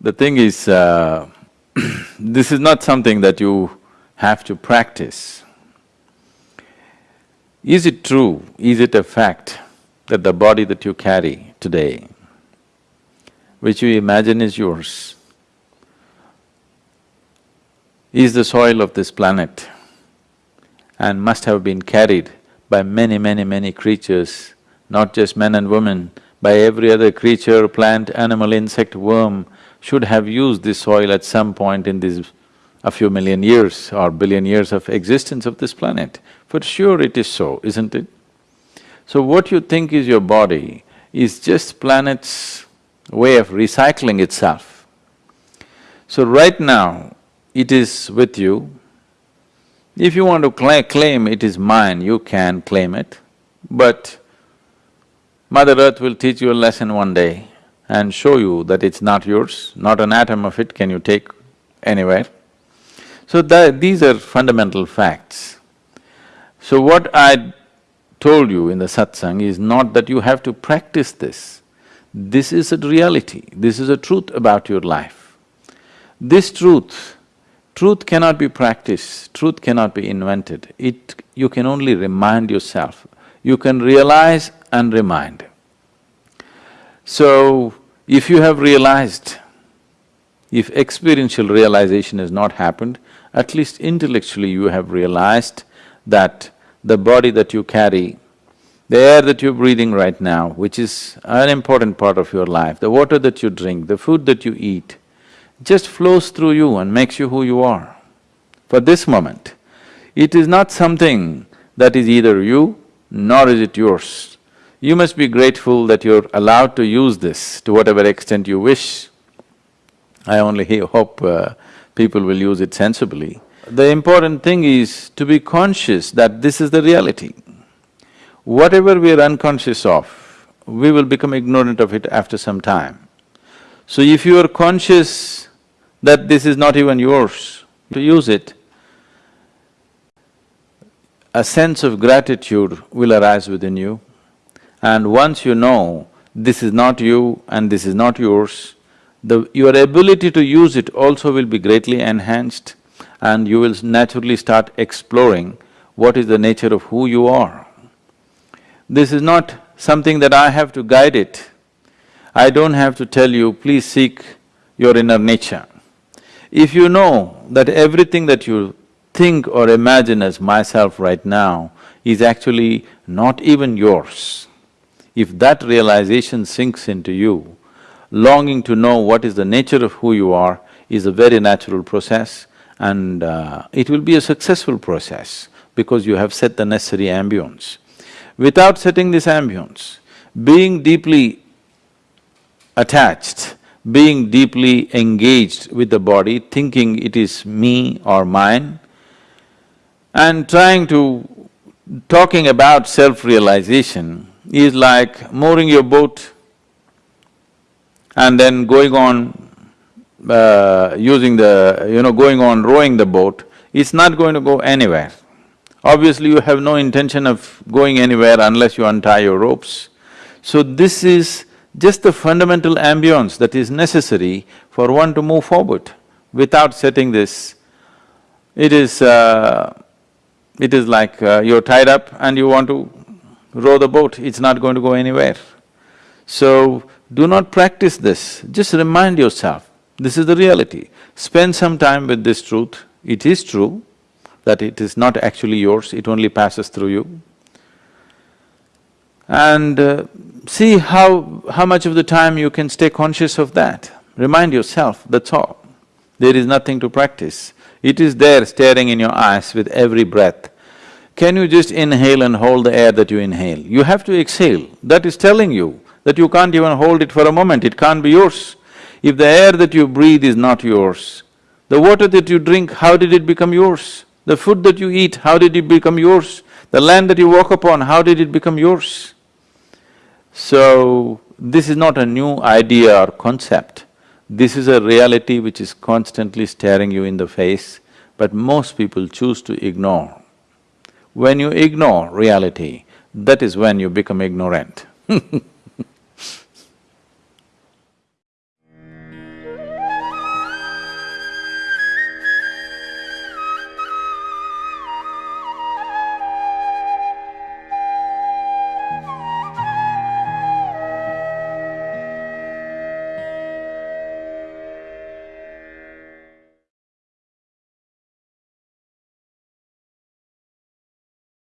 The thing is, uh, this is not something that you have to practice. Is it true, is it a fact that the body that you carry today, which you imagine is yours, is the soil of this planet and must have been carried by many, many, many creatures, not just men and women, by every other creature, plant, animal, insect, worm, should have used this soil at some point in these a few million years or billion years of existence of this planet. For sure it is so, isn't it? So what you think is your body is just planet's way of recycling itself. So right now, it is with you. If you want to cla claim it is mine, you can claim it, but Mother Earth will teach you a lesson one day and show you that it's not yours, not an atom of it can you take anywhere. So that, these are fundamental facts. So what I told you in the satsang is not that you have to practice this. This is a reality, this is a truth about your life. This truth, truth cannot be practiced, truth cannot be invented. It… you can only remind yourself. You can realize and remind. So, if you have realized, if experiential realization has not happened, at least intellectually you have realized that the body that you carry, the air that you're breathing right now, which is an important part of your life, the water that you drink, the food that you eat, just flows through you and makes you who you are. For this moment, it is not something that is either you, nor is it yours. You must be grateful that you're allowed to use this to whatever extent you wish. I only hope uh, people will use it sensibly. The important thing is to be conscious that this is the reality. Whatever we are unconscious of, we will become ignorant of it after some time. So if you are conscious that this is not even yours, to use it, a sense of gratitude will arise within you. And once you know this is not you and this is not yours, the… your ability to use it also will be greatly enhanced and you will naturally start exploring what is the nature of who you are. This is not something that I have to guide it. I don't have to tell you, please seek your inner nature. If you know that everything that you think or imagine as myself right now is actually not even yours, if that realization sinks into you, longing to know what is the nature of who you are is a very natural process and uh, it will be a successful process because you have set the necessary ambience. Without setting this ambience, being deeply attached, being deeply engaged with the body, thinking it is me or mine, and trying to… talking about self-realization is like mooring your boat and then going on uh, using the… you know, going on rowing the boat, it's not going to go anywhere. Obviously, you have no intention of going anywhere unless you untie your ropes. So this is just the fundamental ambience that is necessary for one to move forward. Without setting this, it is… Uh, it is like uh, you're tied up and you want to row the boat, it's not going to go anywhere. So, do not practice this, just remind yourself, this is the reality. Spend some time with this truth, it is true that it is not actually yours, it only passes through you. And uh, see how… how much of the time you can stay conscious of that. Remind yourself, that's all. There is nothing to practice. It is there staring in your eyes with every breath. Can you just inhale and hold the air that you inhale? You have to exhale. That is telling you that you can't even hold it for a moment, it can't be yours. If the air that you breathe is not yours, the water that you drink, how did it become yours? The food that you eat, how did it become yours? The land that you walk upon, how did it become yours? So, this is not a new idea or concept. This is a reality which is constantly staring you in the face, but most people choose to ignore. When you ignore reality, that is when you become ignorant